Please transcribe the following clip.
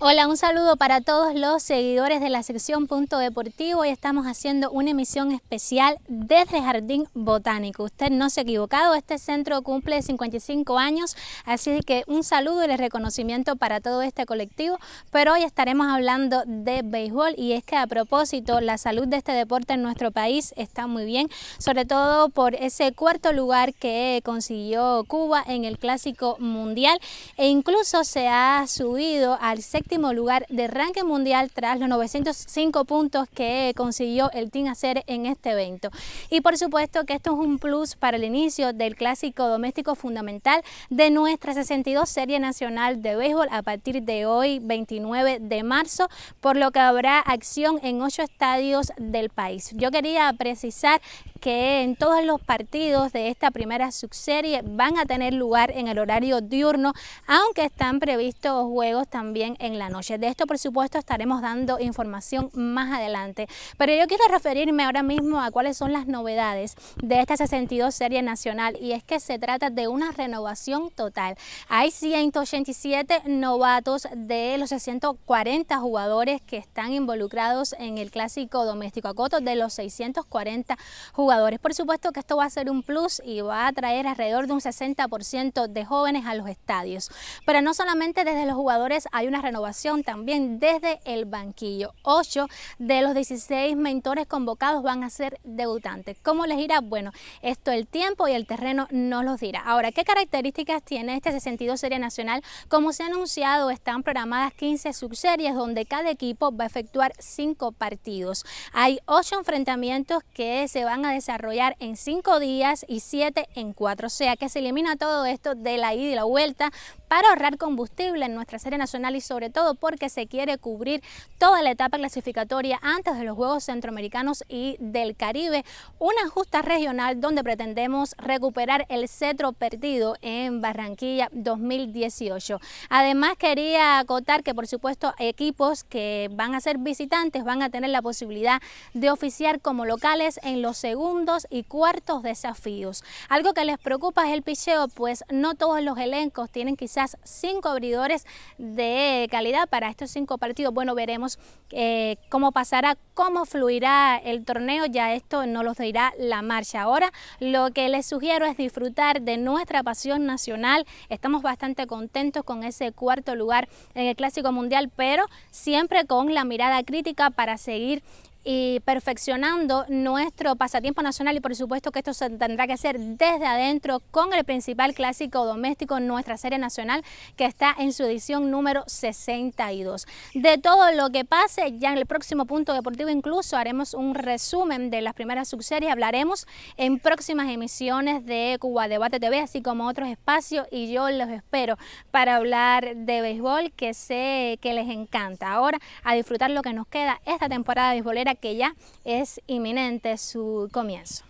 Hola, un saludo para todos los seguidores de la sección Punto Deportivo. Hoy estamos haciendo una emisión especial desde Jardín Botánico. Usted no se ha equivocado, este centro cumple 55 años, así que un saludo y el reconocimiento para todo este colectivo. Pero hoy estaremos hablando de béisbol y es que a propósito, la salud de este deporte en nuestro país está muy bien, sobre todo por ese cuarto lugar que consiguió Cuba en el Clásico Mundial e incluso se ha subido al lugar de ranking mundial tras los 905 puntos que consiguió el Team Hacer en este evento. Y por supuesto que esto es un plus para el inicio del clásico doméstico fundamental de nuestra 62 Serie Nacional de Béisbol a partir de hoy 29 de marzo, por lo que habrá acción en ocho estadios del país. Yo quería precisar que en todos los partidos de esta primera subserie van a tener lugar en el horario diurno, aunque están previstos juegos también en la noche. De esto, por supuesto, estaremos dando información más adelante. Pero yo quiero referirme ahora mismo a cuáles son las novedades de esta 62 serie nacional y es que se trata de una renovación total. Hay 187 novatos de los 640 jugadores que están involucrados en el clásico doméstico Acoto de los 640 jugadores por supuesto que esto va a ser un plus y va a traer alrededor de un 60% de jóvenes a los estadios. Pero no solamente desde los jugadores hay una renovación, también desde el banquillo. 8 de los 16 mentores convocados van a ser debutantes. ¿Cómo les irá? Bueno, esto el tiempo y el terreno no los dirá. Ahora, ¿qué características tiene este 62 Serie Nacional? Como se ha anunciado, están programadas 15 subseries donde cada equipo va a efectuar 5 partidos. Hay 8 enfrentamientos que se van a desarrollar en cinco días y siete en cuatro. O sea que se elimina todo esto de la ida y la vuelta para ahorrar combustible en nuestra serie nacional y sobre todo porque se quiere cubrir toda la etapa clasificatoria antes de los Juegos Centroamericanos y del Caribe, una justa regional donde pretendemos recuperar el cetro perdido en Barranquilla 2018. Además quería acotar que por supuesto equipos que van a ser visitantes van a tener la posibilidad de oficiar como locales en los segundos y cuartos desafíos. Algo que les preocupa es el picheo, pues no todos los elencos tienen quizás cinco abridores de calidad para estos cinco partidos. Bueno, veremos eh, cómo pasará, cómo fluirá el torneo, ya esto no los dirá la marcha. Ahora lo que les sugiero es disfrutar de nuestra pasión nacional. Estamos bastante contentos con ese cuarto lugar en el Clásico Mundial, pero siempre con la mirada crítica para seguir y perfeccionando nuestro pasatiempo nacional y por supuesto que esto se tendrá que hacer desde adentro con el principal clásico doméstico, nuestra serie nacional que está en su edición número 62. De todo lo que pase, ya en el próximo punto deportivo incluso haremos un resumen de las primeras subseries, hablaremos en próximas emisiones de Cuba Debate TV, así como otros espacios y yo los espero para hablar de béisbol que sé que les encanta. Ahora a disfrutar lo que nos queda esta temporada carrera que ya es inminente su comienzo.